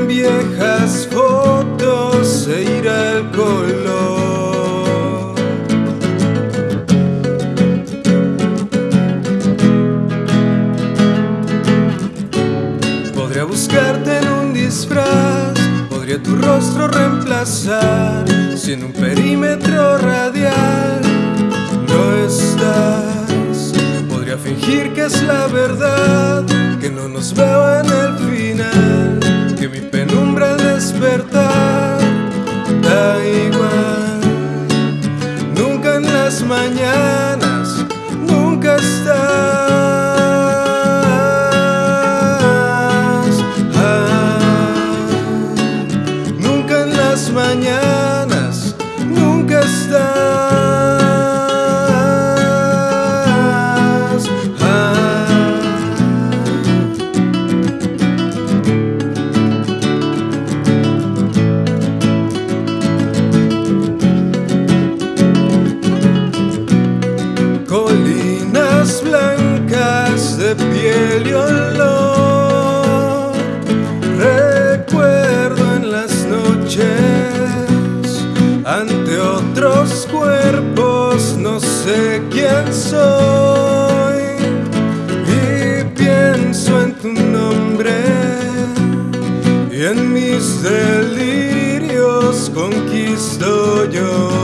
en viejas fotos se irá el color. Podría buscarte en un disfraz, podría tu rostro reemplazar, si en un perímetro radial no estás. Podría fingir que es la verdad, que no nos veo en el final que mi penumbra al despertar da igual. Nunca en las mañanas, Colinas blancas de piel y olor. Recuerdo en las noches ante otros cuerpos, no sé quién soy. Y pienso en tu nombre y en mis delirios conquisto yo.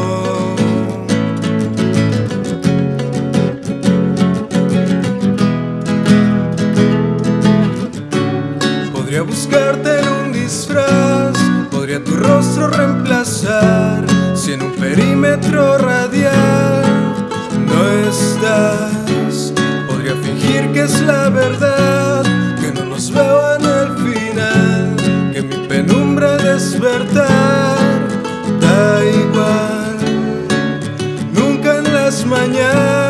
Buscarte en un disfraz, podría tu rostro reemplazar si en un perímetro radial no estás. Podría fingir que es la verdad, que no nos veo en el final, que mi penumbra despertar da igual. Nunca en las mañanas,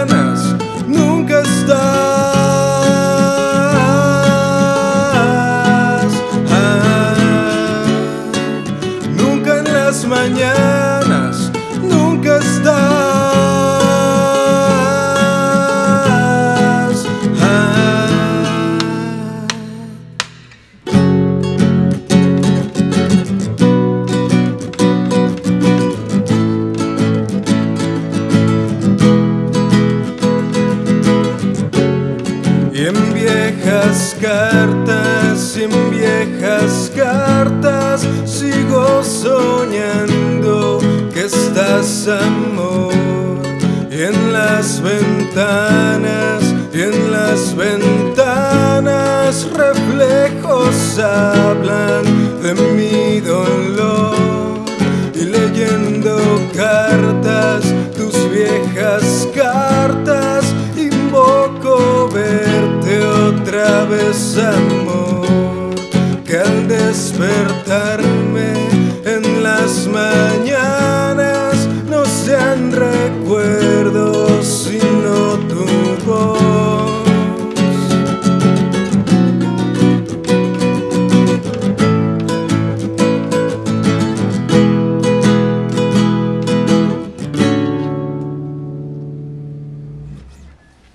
Y en viejas cartas, en viejas cartas sigo soñando que estás amor. Y en las ventanas, y en las ventanas reflejos hablan de mi desamor que al despertar